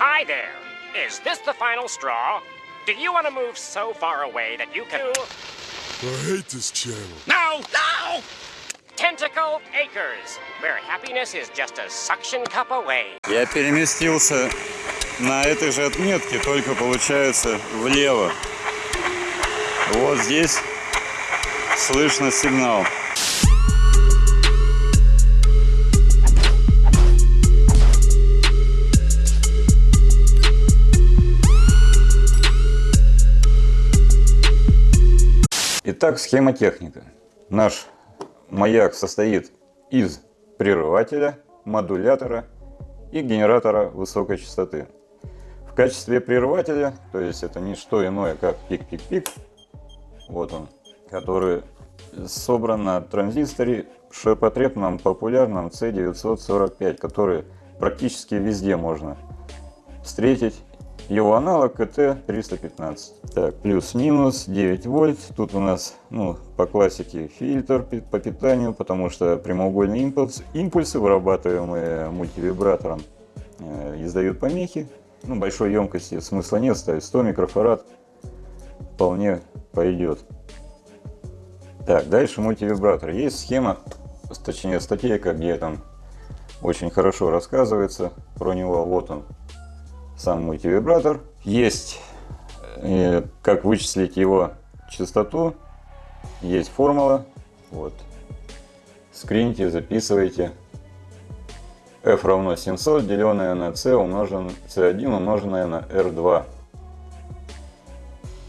Hi there. Is this the final straw? Do you want to move so far away that you can... I hate this channel. No! No! Tentacle Acres, where happiness is just a suction cup away. Я переместился на этой же отметке, только получается влево. Вот здесь слышно сигнал. Итак, схема техника. Наш маяк состоит из прерывателя, модулятора и генератора высокой частоты. В качестве прерывателя, то есть это не что иное, как пик-пик-пик, вот он, который собран на транзисторе ширпотребном популярном C945, который практически везде можно встретить его аналог КТ-315. Так, плюс-минус 9 вольт. Тут у нас, ну, по классике фильтр по питанию, потому что прямоугольные импульс, импульсы, вырабатываемые мультивибратором, э, издают помехи. Ну, большой емкости смысла нет ставить. 100 микрофарад вполне пойдет. Так, дальше мультивибратор. Есть схема, точнее статейка, где там очень хорошо рассказывается про него. Вот он, сам мультивибратор. Есть э, как вычислить его частоту, есть формула. Вот. Скрините, записывайте. F равно 700, деленное на C, умножен, C1 умноженное на R2.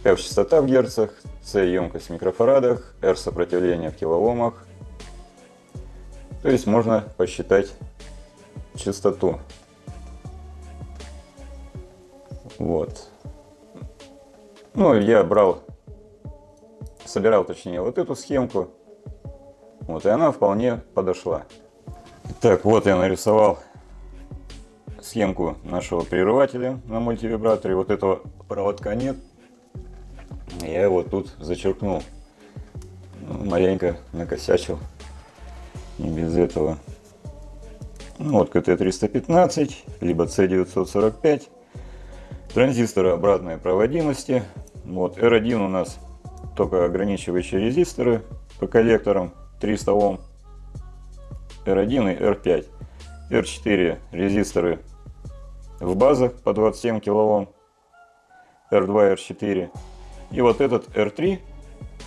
F частота в герцах, C емкость в микрофарадах, R сопротивление в килоомах. То есть можно посчитать частоту. Вот. Ну, я брал, собирал, точнее, вот эту схемку. Вот, и она вполне подошла. Так, вот я нарисовал схемку нашего прерывателя на мультивибраторе. Вот этого проводка нет. Я его тут зачеркнул. Ну, маленько накосячил. Не без этого. Ну, вот КТ-315, либо С945 транзисторы обратной проводимости. Вот, R1 у нас только ограничивающие резисторы по коллекторам 300 Ом. R1 и R5. R4 резисторы в базах по 27 кОм. R2, R4. И вот этот R3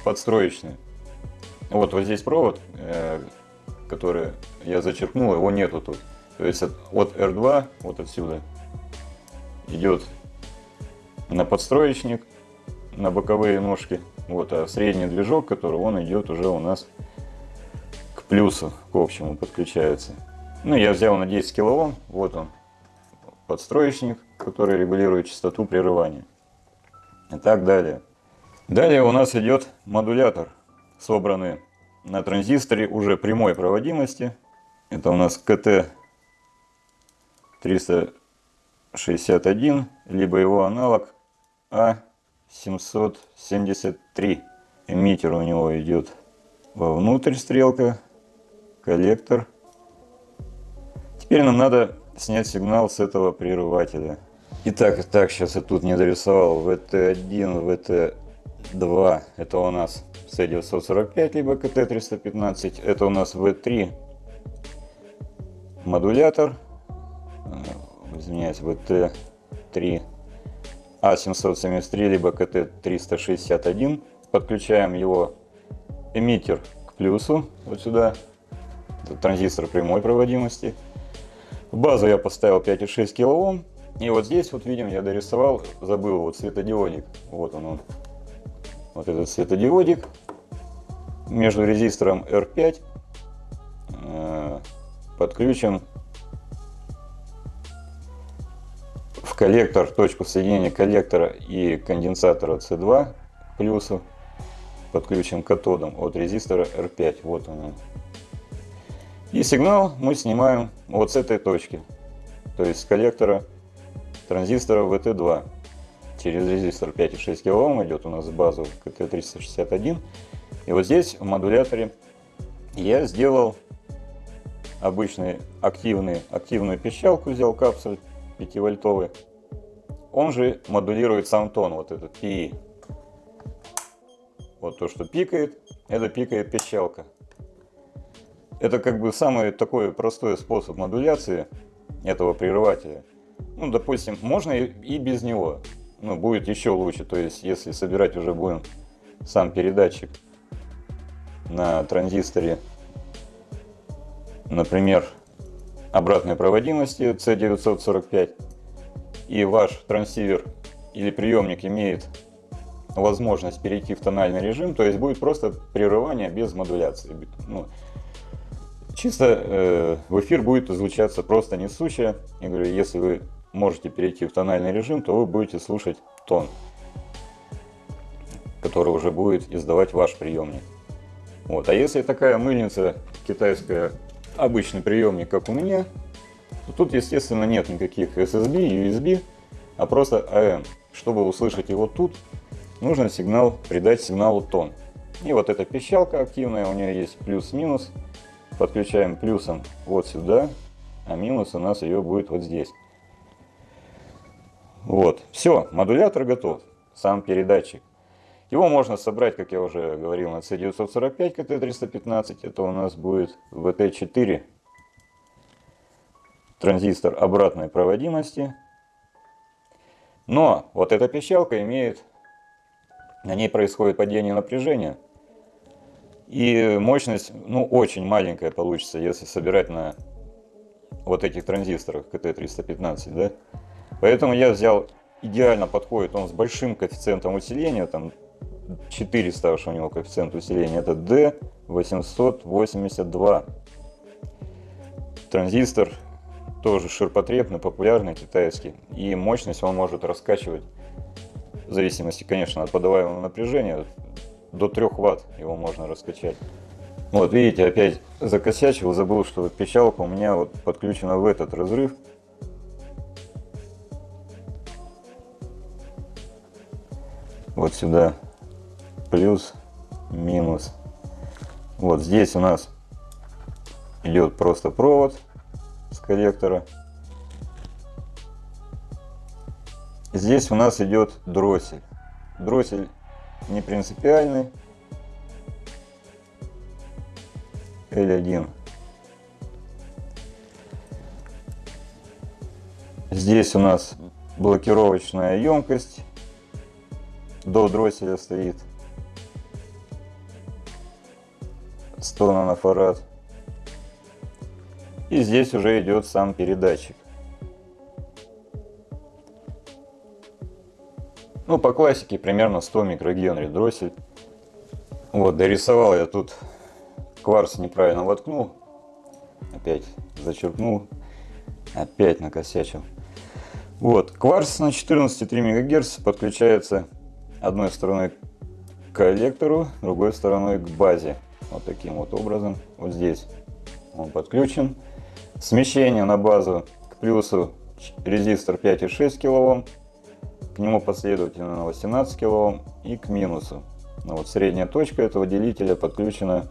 подстроечный. Вот, вот здесь провод, э, который я зачеркнул, его нету тут. То есть от R2, вот отсюда, идет на подстроечник, на боковые ножки. Вот, а средний движок, который он идет уже у нас к плюсу, к общему подключается. Ну, я взял на 10 кОм, вот он, подстроечник, который регулирует частоту прерывания. И так далее. Далее у нас идет модулятор, собранный на транзисторе уже прямой проводимости. Это у нас КТ 361, либо его аналог а773. Эмиттер у него идет вовнутрь стрелка, коллектор. Теперь нам надо снять сигнал с этого прерывателя. Итак, так, сейчас я тут не дорисовал. VT1, VT2, это у нас C945, либо KT315. Это у нас V3 модулятор. Извиняюсь, VT3 а773 либо КТ361. Подключаем его эмиттер к плюсу, вот сюда. Это транзистор прямой проводимости. В базу я поставил 5,6 кОм. И вот здесь вот видим, я дорисовал, забыл вот светодиодик. Вот он, он. Вот этот светодиодик между резистором R5 э, подключен в коллектор, точку соединения коллектора и конденсатора C2 плюсу подключен катодом от резистора R5. Вот он. И сигнал мы снимаем вот с этой точки, то есть с коллектора транзистора VT2. Через резистор 5,6 кОм идет у нас базу КТ361. И вот здесь в модуляторе я сделал обычный активный, активную пищалку, взял капсуль 5 вольтовый он же модулирует сам тон, вот этот пи. Вот то, что пикает, это пикает пищалка. Это как бы самый такой простой способ модуляции этого прерывателя. Ну, допустим, можно и без него. Ну, будет еще лучше. То есть, если собирать уже будем сам передатчик на транзисторе, например, обратной проводимости C945, и ваш трансивер или приемник имеет возможность перейти в тональный режим, то есть будет просто прерывание без модуляции. Ну, чисто э, в эфир будет излучаться просто несущая. Я говорю, если вы можете перейти в тональный режим, то вы будете слушать тон, который уже будет издавать ваш приемник. Вот. А если такая мыльница китайская, обычный приемник, как у меня, тут, естественно, нет никаких SSB, USB, а просто AM. Чтобы услышать его тут, нужно сигнал, придать сигналу тон. И вот эта пищалка активная, у нее есть плюс-минус. Подключаем плюсом вот сюда, а минус у нас ее будет вот здесь. Вот, все, модулятор готов, сам передатчик. Его можно собрать, как я уже говорил, на C945 KT315. Это у нас будет VT4 транзистор обратной проводимости. Но вот эта пищалка имеет, на ней происходит падение напряжения. И мощность, ну, очень маленькая получится, если собирать на вот этих транзисторах КТ-315, да. Поэтому я взял, идеально подходит он с большим коэффициентом усиления, там 400 уж у него коэффициент усиления, это D882. Транзистор тоже ширпотребный, популярный, китайский. И мощность он может раскачивать, в зависимости, конечно, от подаваемого напряжения, до 3 ватт его можно раскачать. Вот видите, опять закосячил, забыл, что пищалка у меня вот подключена в этот разрыв. Вот сюда плюс, минус. Вот здесь у нас идет просто провод с коллектора. Здесь у нас идет дроссель. Дроссель не принципиальный. L1. Здесь у нас блокировочная емкость до дросселя стоит 100 нанофарад. И здесь уже идет сам передатчик. Ну, по классике примерно 100 микрогенри дроссель. Вот, дорисовал я тут кварц неправильно воткнул. Опять зачерпнул. Опять накосячил. Вот, кварц на 14,3 МГц подключается одной стороной к коллектору, другой стороной к базе. Вот таким вот образом. Вот здесь он подключен. Смещение на базу к плюсу резистор 5,6 кОм, к нему последовательно на 18 кОм и к минусу. Ну, вот средняя точка этого делителя подключена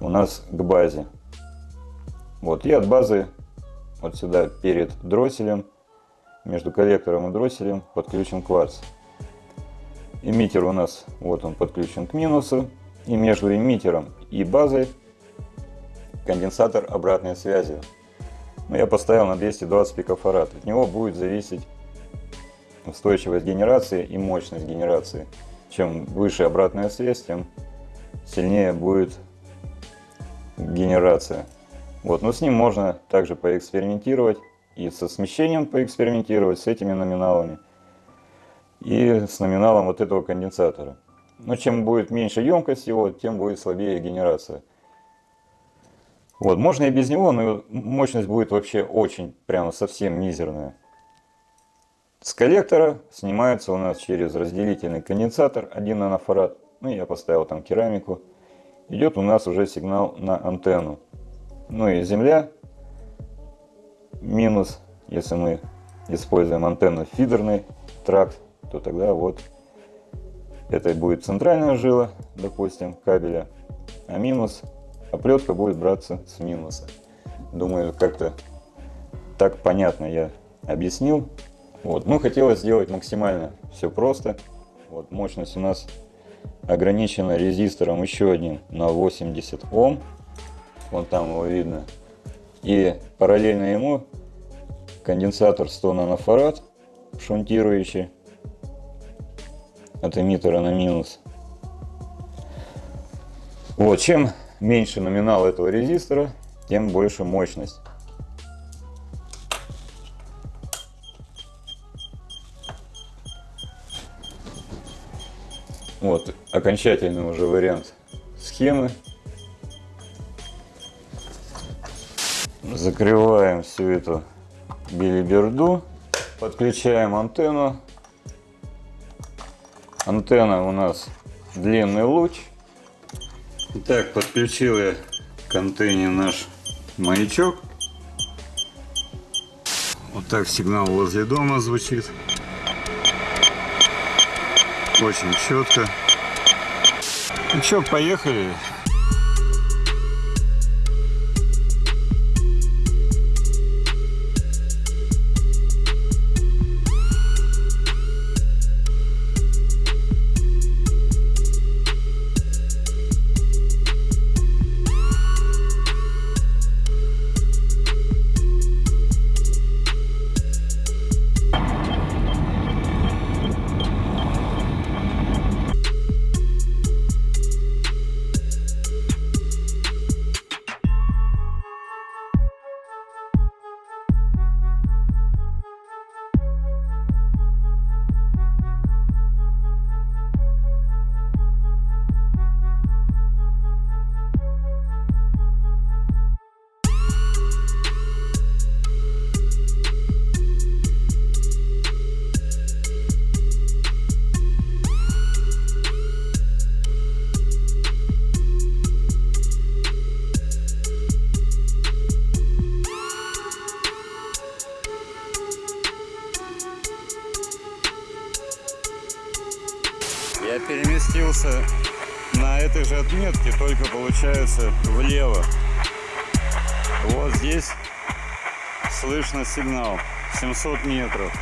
у нас к базе. Вот и от базы вот сюда перед дросселем, между коллектором и дросселем подключен кварц. Эмиттер у нас вот он подключен к минусу. И между эмиттером и базой конденсатор обратной связи. Но я поставил на 220 пикофарад. От него будет зависеть устойчивость генерации и мощность генерации. Чем выше обратная связь, тем сильнее будет генерация. Вот, но с ним можно также поэкспериментировать и со смещением поэкспериментировать, с этими номиналами и с номиналом вот этого конденсатора. Но чем будет меньше емкость его, тем будет слабее генерация. Вот, можно и без него, но мощность будет вообще очень, прямо совсем мизерная. С коллектора снимается у нас через разделительный конденсатор 1 нанофарад. Ну, я поставил там керамику. Идет у нас уже сигнал на антенну. Ну и земля минус, если мы используем антенну фидерный тракт, то тогда вот это будет центральная жила, допустим, кабеля, а минус, оплетка будет браться с минуса. Думаю, как-то так понятно я объяснил. Вот. Ну, хотелось сделать максимально все просто. Вот мощность у нас ограничена резистором еще одним на 80 Ом. Вон там его видно. И параллельно ему конденсатор 100 нанофарад шунтирующий от эмиттера на минус. Вот, чем меньше номинал этого резистора, тем больше мощность. Вот окончательный уже вариант схемы. Закрываем всю эту билиберду. Подключаем антенну. Антенна у нас длинный луч. Итак, подключил я к антенне наш маячок. Вот так сигнал возле дома звучит. Очень четко. Ну что, поехали. Переместился на этой же отметке, только получается влево. Вот здесь слышно сигнал 700 метров.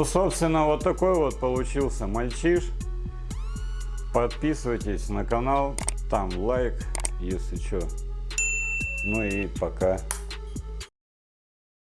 Ну, собственно, вот такой вот получился мальчиш. Подписывайтесь на канал, там лайк, если что. Ну и пока.